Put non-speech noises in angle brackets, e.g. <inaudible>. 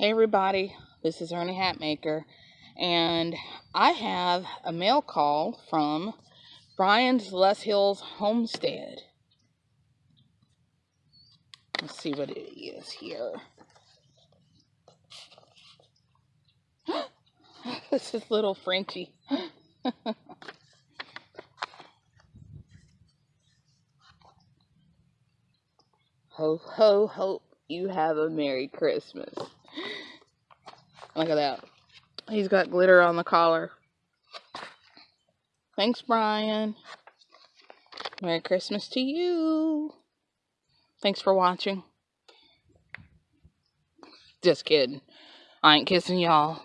Hey everybody, this is Ernie Hatmaker, and I have a mail call from Brian's Les Hills Homestead. Let's see what it is here. <gasps> this is little Frenchie. <laughs> ho ho ho, you have a Merry Christmas. Look at that. He's got glitter on the collar. Thanks, Brian. Merry Christmas to you. Thanks for watching. Just kidding. I ain't kissing y'all.